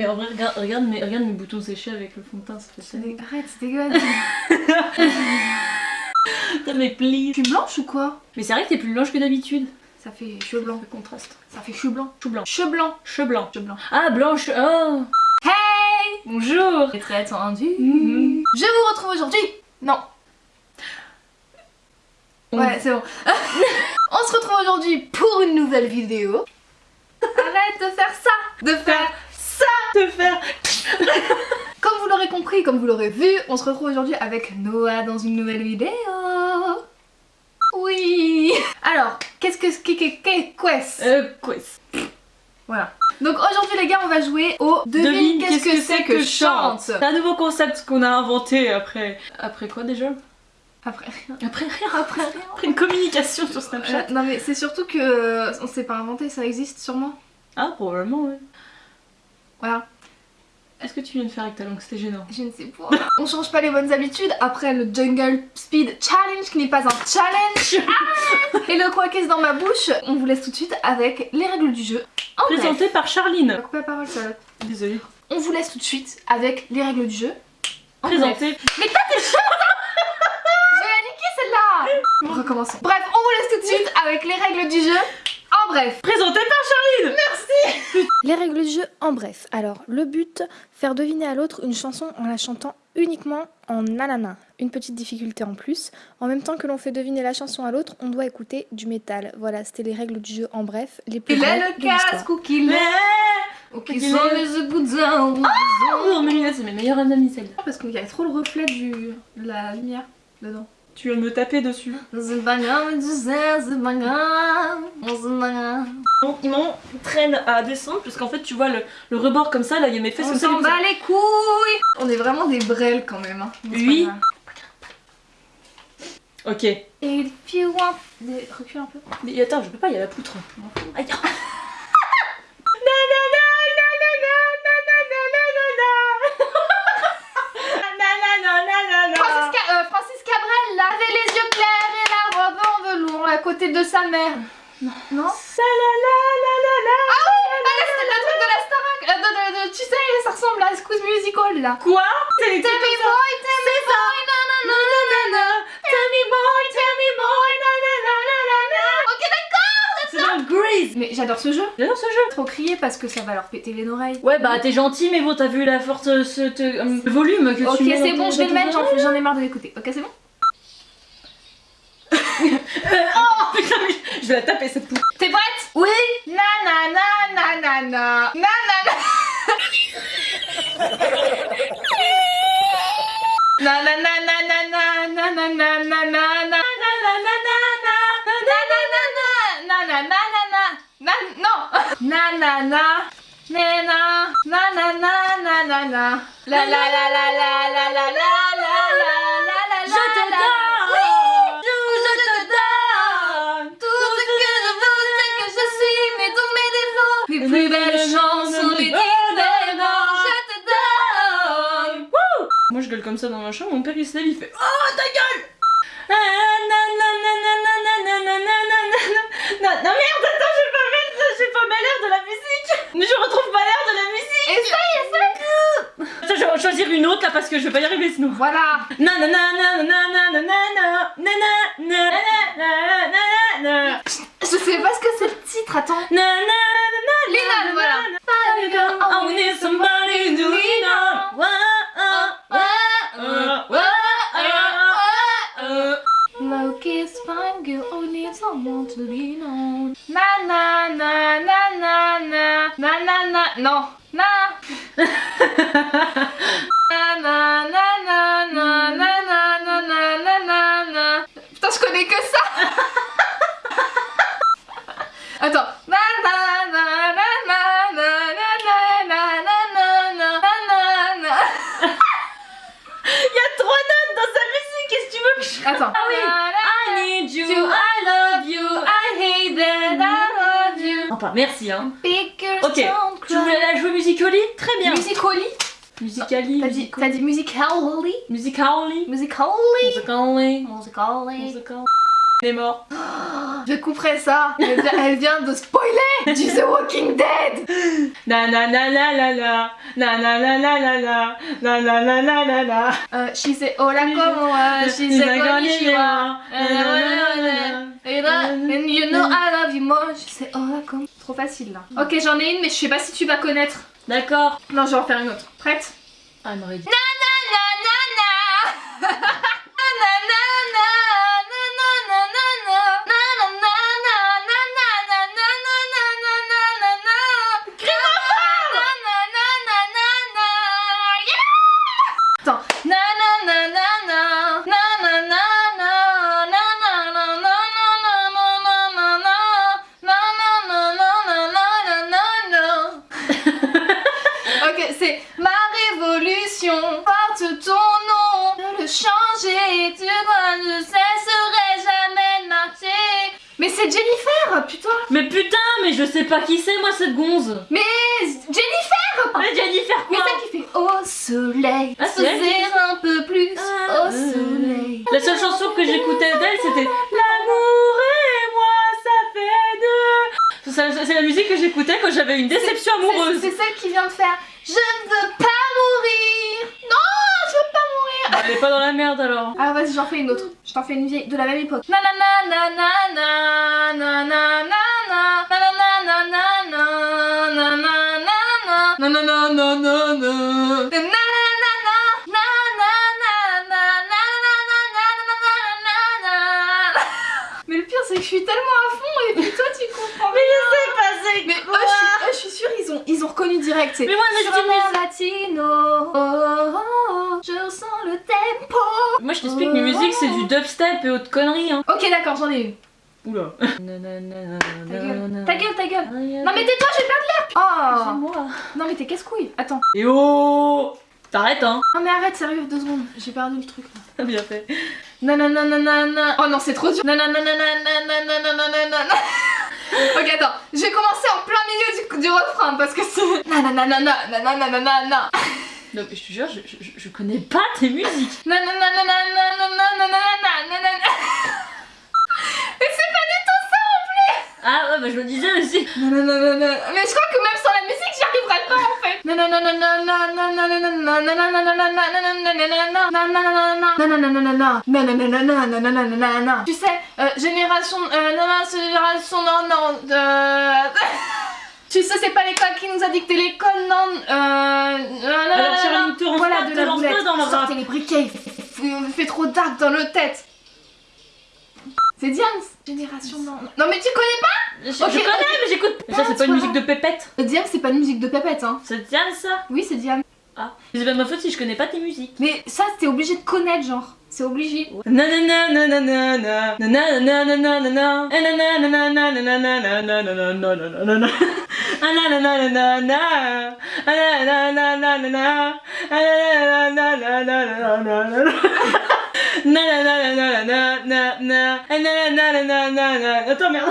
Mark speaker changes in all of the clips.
Speaker 1: mais en vrai, regarde, regarde, mes, regarde mes boutons séchés avec le fond de teint, ça fait ça.
Speaker 2: Arrête, c'est dégueulasse.
Speaker 1: T'as mes plis.
Speaker 2: Tu es blanche ou quoi?
Speaker 1: Mais c'est vrai que t'es plus blanche que d'habitude.
Speaker 2: Ça fait cheveux blancs.
Speaker 1: Le contraste.
Speaker 2: Ça fait cheveux
Speaker 1: blanc.
Speaker 2: Cheveux blancs.
Speaker 1: Cheveux blancs.
Speaker 2: Cheveux blancs.
Speaker 1: Ah, blanche. Oh
Speaker 2: Hey
Speaker 1: Bonjour
Speaker 2: Très attendu.
Speaker 1: Mhm.
Speaker 2: Je vous retrouve aujourd'hui. Non.
Speaker 1: On-
Speaker 2: Ouais, c'est bon. On se retrouve aujourd'hui pour une nouvelle vidéo. Arrête de faire ça De faire ça
Speaker 1: Te faire.
Speaker 2: Comme vous l'aurez compris, comme vous l'aurez vu, on se retrouve aujourd'hui avec Noah dans une nouvelle vidéo. Oui Alors, qu'est-ce que... qu'est- qu'est- qu'est- qu'est-ce
Speaker 1: Euh, quoi
Speaker 2: Voilà. Donc aujourd'hui les gars, on va jouer au Devine, qu'est-ce que c'est que chante?
Speaker 1: C'est un nouveau concept qu'on a inventé après. Après quoi déjà?
Speaker 2: Après
Speaker 1: Après rien.
Speaker 2: Après rien.
Speaker 1: Après une communication sur Snapchat.
Speaker 2: Euh, non mais c'est surtout que euh, on s'est pas inventé, ça existe sûrement?
Speaker 1: Ah, probablement, ouais.
Speaker 2: Voilà,
Speaker 1: Est-ce que tu viens de faire avec ta langue C'était gênant.
Speaker 2: je ne sais pas. on change pas les bonnes habitudes après le Jungle Speed Challenge qui n'est pas un challenge. Ah Et le quoi qu'est-ce dans ma bouche, on vous laisse tout de suite avec les règles du jeu. En bref.
Speaker 1: Présenté par
Speaker 2: On va
Speaker 1: Charline.
Speaker 2: couper la parole Charlotte.
Speaker 1: Désolée.
Speaker 2: On vous laisse tout de suite avec les règles du jeu. En bref.
Speaker 1: Présenté.
Speaker 2: Mais toi t'es chiante hein Je vais la niquer celle-là Recommençons. Bref, on vous laisse tout de suite avec les règles du jeu. En bref.
Speaker 1: Présenté par Charline
Speaker 3: Les règles du jeu en bref. Alors, le but, faire deviner à l'autre une chanson en la chantant uniquement en nanana. Une petite difficulté en plus. En même temps que l'on fait deviner la chanson à l'autre, on doit écouter du métal. Voilà, c'était les règles du jeu en bref. Les plus
Speaker 2: Il est le casque ou qu'il est Ou qu'ils sont les goudins
Speaker 1: Oh, lunettes, c'est mes meilleures amies, celles
Speaker 2: Parce qu'il y a trop le reflet du... de la lumière dedans.
Speaker 1: Tu viens de me taper dessus.
Speaker 2: C'est pas grave, tu sais, c'est pas grave. C'est pas grave.
Speaker 1: Non, non, traîne à descendre parce qu'en fait, tu vois le, le rebord comme ça, là, il y a mes fesses
Speaker 2: On
Speaker 1: comme ça,
Speaker 2: s'en bat les couilles On est vraiment des brels quand même. Hein.
Speaker 1: Oui. Ok.
Speaker 2: Want... Des- Recule un peu.
Speaker 1: Mais attends, je peux pas, il y a la poutre. Aïe.
Speaker 2: Côté de sa mère. Non. Non Ah oui Ah là, c'est le truc de la Starac. euh, de- de- de- Tu sais, ça ressemble à Squeeze Musical, là.
Speaker 1: Quoi?
Speaker 2: Tell me
Speaker 1: ça.
Speaker 2: boy, tell me boy, na na na na na na. Tell me boy, tell me boy, na na na na na na. Ok, d'accord
Speaker 1: C'est dans Grease
Speaker 2: Mais j'adore ce jeu.
Speaker 1: J'adore ce jeu
Speaker 2: Trop crier parce que ça va leur péter les oreilles.
Speaker 1: Ouais bah t'es gentil mais bon t'as vu la forte ce, te- euh, volume que
Speaker 2: Ok,
Speaker 1: tu mets
Speaker 2: c'est
Speaker 1: dans
Speaker 2: bon, je vais le mettre, j'en ai marre de l'écouter. Ok, c'est bon?
Speaker 1: Oh je vais la taper cette poutre.
Speaker 2: T'es prête Oui Na na na na na na Na na na Na na na na na na na belle chanson
Speaker 1: je te Moi je gueule comme ça dans ma chambre, mon père il se lève, il fait Oh ta gueule non, merde, attends, j'ai pas mal, j'ai pas mal de la musique. Mais je retrouve pas l'air de la musique.
Speaker 2: Essaye.
Speaker 1: Ça, je vais choisir une autre là parce que je vais pas y arriver sinon.
Speaker 2: Voilà. Nanana, nanana. Putain, je connais que ça Attends.
Speaker 1: Il y a trois notes dans sa musique! Qu'est-ce que tu veux?
Speaker 2: Attends.
Speaker 1: Ah oui. I need you, I love you, I hate that, I love you. Enfin, merci hein. Ok, tu voulais la jouer musically Très bien.
Speaker 2: Musically
Speaker 1: Musicali.
Speaker 2: T'as dit, dit musically
Speaker 1: Musically.
Speaker 2: Musically?
Speaker 1: Musically.
Speaker 2: Musically.
Speaker 1: Elle est mort.
Speaker 2: Je couperai ça. Elle vient, de spoiler du The Walking Dead.
Speaker 1: Na na na na na na na na na na na na na na na na na
Speaker 2: na. She's a hola como uh, she's a konnichiwa. And you know I love you Trop facile là. Mm. Ok j'en ai une mais je sais pas si tu vas connaître.
Speaker 1: D'accord.
Speaker 2: Non, je vais en faire une autre. Prête?
Speaker 1: I'm ready.
Speaker 2: Non, non, non, non, non Jennifer, putain.
Speaker 1: Mais putain, mais je sais pas qui c'est moi cette gonze.
Speaker 2: Mais Jennifer.
Speaker 1: Mais Jennifer quoi Mais
Speaker 2: celle qui fait Au soleil,
Speaker 1: ah,
Speaker 2: se un peu plus au ah,
Speaker 1: euh.
Speaker 2: soleil.
Speaker 1: La seule chanson que j'écoutais d'elle c'était L'amour et moi ça fait deux. C'est la musique que j'écoutais quand j'avais une déception amoureuse.
Speaker 2: C'est celle qui vient de faire Je ne veux pas
Speaker 1: elle est pas dans la merde alors.
Speaker 2: Ah vas-y, j'en fais une autre. Je t'en fais une vieille de la même époque. Mais le pire c'est que je suis tellement à fond et puis toi tu comprends
Speaker 1: Mais je sais pas c'est
Speaker 2: Mais je suis sûre ils ont, reconnu direct.
Speaker 1: Mais moi je
Speaker 2: suis Latino. Oh, oh, oh.
Speaker 1: Moi je t'explique, mes musiques c'est du dubstep et autres conneries hein.
Speaker 2: Ok d'accord, j'en ai eu
Speaker 1: Oula.
Speaker 2: Ta gueule, ta gueule. Non mais tais-toi, je vais perdre l'air Oh
Speaker 1: moi
Speaker 2: Non mais t'es casse-couille, attends.
Speaker 1: Et oh T'arrêtes hein
Speaker 2: Non mais arrête, sérieux, deux secondes, j'ai perdu le truc là.
Speaker 1: Bien fait.
Speaker 2: Nananananana Oh non, c'est trop dur Ok, attends, je vais commencer en plein milieu du, refrain parce que c'est... Nananananananananana
Speaker 1: non mais je te jure, je, connais pas tes musiques.
Speaker 2: Non non non non non non non non non non non non Mais c'est pas du tout ça en plus
Speaker 1: Ah ouais bah je me disais aussi.
Speaker 2: Non non non non non. Mais je crois que même sans la musique j'y arriverai pas en fait. Non non non non non non non non non non non non non non non non non non Tu sais, génération, non, génération, non, non, sais, c'est pas l'école qui nous a dicté l'école, non. Euh.
Speaker 1: Alors, Charlie, te
Speaker 2: voilà,
Speaker 1: pas,
Speaker 2: de la boulette.
Speaker 1: pas dans.
Speaker 2: Sortez les briquets, il fait, trop dark dans le tête. C'est Diams. Génération non. Non, mais tu connais
Speaker 1: Je, je
Speaker 2: Ok,
Speaker 1: connais,
Speaker 2: ok.
Speaker 1: mais j'écoute. Ça, c'est pas une
Speaker 2: pas
Speaker 1: musique de pépette.
Speaker 2: pas Diams, c'est pas une musique de pépette, hein.
Speaker 1: C'est bien ça?
Speaker 2: Oui, c'est Diams.
Speaker 1: Ah. C'est pas de ma faute si je connais pas tes musiques.
Speaker 2: Mais ça, t'es obligé de connaître, genre. C'est obligé.
Speaker 1: Attends, merde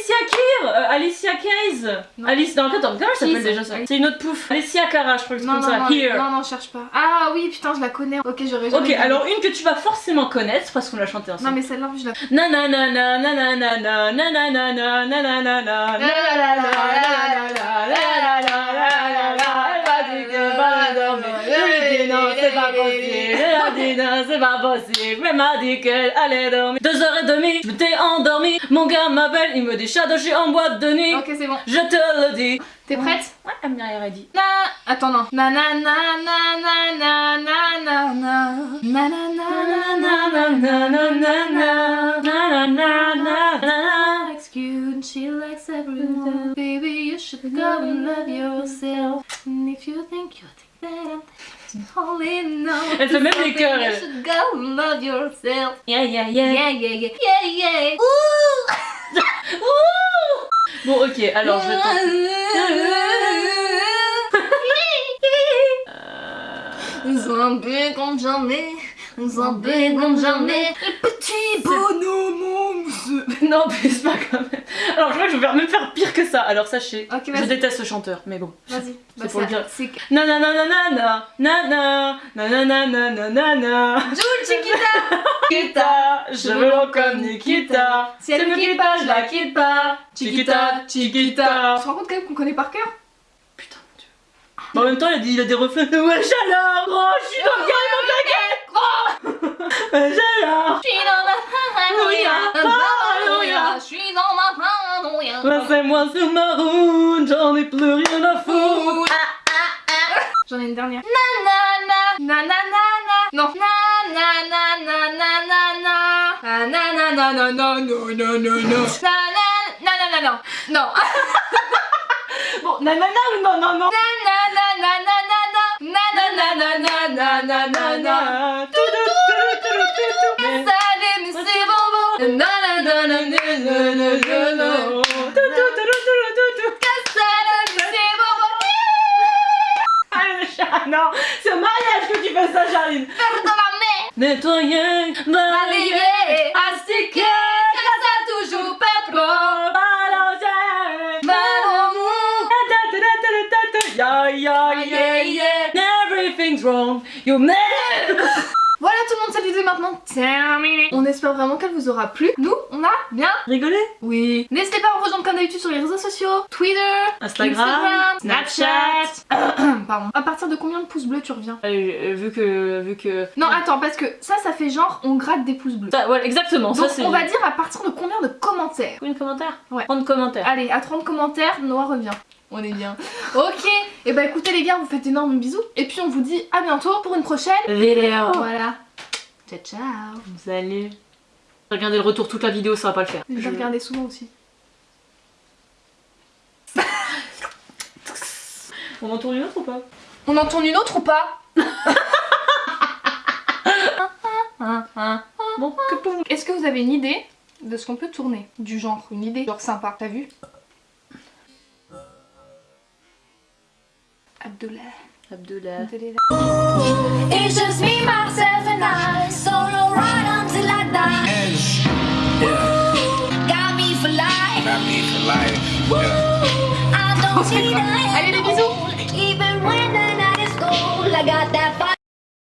Speaker 1: Alicia Keir Alicia Keys
Speaker 2: non.
Speaker 1: Alice, non, attends, comment elle s'appelle C'est une autre pouffe. Alicia Cara, je crois que c'est comme ça.
Speaker 2: Non,
Speaker 1: Here.
Speaker 2: non, non, cherche pas. Ah oui, putain, je la connais. Ok,
Speaker 1: alors une que tu vas forcément connaître parce qu'on l'a chantée ensemble.
Speaker 2: Non, mais celle-là, je la
Speaker 1: c'est pas possible, c'est pas possible, même a dit qu'elle allait dormir. Je m'étais endormie. Mon gars m'appelle, il me dit Shadow, je suis en boîte de nuit.
Speaker 2: Ok, c'est bon.
Speaker 1: Je te le dis.
Speaker 2: T'es prête
Speaker 1: Ouais, elle m'a rien dit.
Speaker 2: Na... Attends, non. Na na na na na na na na na na na na na na na na na likes you and she likes everyone. Baby, you should go and love yourself. And if you think you think that I'm
Speaker 1: Elle fait même les cœurs, elle.
Speaker 2: should go love yourself.
Speaker 1: Yeah, yeah, yeah.
Speaker 2: Yeah, yeah, yeah, yeah, yeah.
Speaker 1: Bon, ok, alors je vais tenter.
Speaker 2: Zombie comme jamais, zombie comme jamais, le petit bonhomme.
Speaker 1: Non, plus pas quand même. Alors, je crois que je vais faire- même faire pire que ça. Alors, sachez, je déteste ce chanteur, mais bon.
Speaker 2: Vas-y, bah,
Speaker 1: pour le
Speaker 2: ça-
Speaker 1: dire.
Speaker 2: c'est
Speaker 1: Nanananana, nana, nanananana, nanana.
Speaker 2: Jules Chiquita.
Speaker 1: Nikita, je veux l'en comme Nikita.
Speaker 2: Si elle
Speaker 1: me
Speaker 2: quitte
Speaker 1: pas,
Speaker 2: pas,
Speaker 1: je la quitte pas. Chiquita, Chiquita.
Speaker 2: Tu te rends compte quand même qu'on connaît par cœur
Speaker 1: Putain, mon dieu. Mais en même temps, il a, dit, il a des refrains de Wesh alors, gros, je suis dans le carrément claqué. Wesh alors.
Speaker 2: Je suis dans ma
Speaker 1: paranoïa,
Speaker 2: paranoïa, je suis dans ma paranoïa.
Speaker 1: Laissez-moi sur ma route, j'en ai plus rien à foutre.
Speaker 2: J'en ai une dernière. Nanana, nanana, non, nanana, nanana, nanana, nanana, nanana, nanana, non,
Speaker 1: bon, nanana ou non, non, non, non, c'est au mariage que tu fais ça, Charline.
Speaker 2: Mer.
Speaker 1: Nettoyer, balayer,
Speaker 2: astiquer, que ça toujours pas trop.
Speaker 1: balancer, da. Yeah, yeah, yeah, yeah. Everything's wrong. You made.
Speaker 2: Voilà tout le monde, cette terminée. On espère vraiment qu'elle vous aura plu. Nous, on a bien
Speaker 1: Rigolé
Speaker 2: Oui. N'hésitez pas à me rejoindre comme d'habitude sur les réseaux sociaux, Twitter,
Speaker 1: Instagram,
Speaker 2: Snapchat. Pardon. À partir de combien de pouces bleus tu reviens
Speaker 1: Euh, vu que, vu que.
Speaker 2: Non, attends, parce que ça, ça fait genre on gratte des pouces bleus.
Speaker 1: Ça, voilà, exactement.
Speaker 2: Donc
Speaker 1: ça,
Speaker 2: on va dire à partir de combien de commentaires
Speaker 1: Combien de commentaires
Speaker 2: Ouais.
Speaker 1: 30 commentaires.
Speaker 2: Allez, à 30 commentaires, Noah revient. On est bien. Ok, et bah écoutez les gars, vous fait d'énormes bisous. Et puis on vous dit à bientôt pour une prochaine.
Speaker 1: Vidéo.
Speaker 2: Voilà. Ciao ciao.
Speaker 1: Salut. Regardez le retour toute la vidéo, ça va pas le faire.
Speaker 2: Je vais regarder souvent aussi.
Speaker 1: On en tourne une autre ou pas?
Speaker 2: On en tourne une autre ou pas?
Speaker 1: Bon, que pour
Speaker 2: Est-ce que vous avez une idée de ce qu'on peut tourner? Du genre, une idée genre sympa, t'as vu? Abdullah.
Speaker 1: Abdullah.
Speaker 2: It's
Speaker 4: just
Speaker 5: me, myself, and I. Solo ride until I die. Yeah. Got me for life.
Speaker 6: Got me for life.
Speaker 5: Yeah. I don't need a Even when the night is cold, I got that.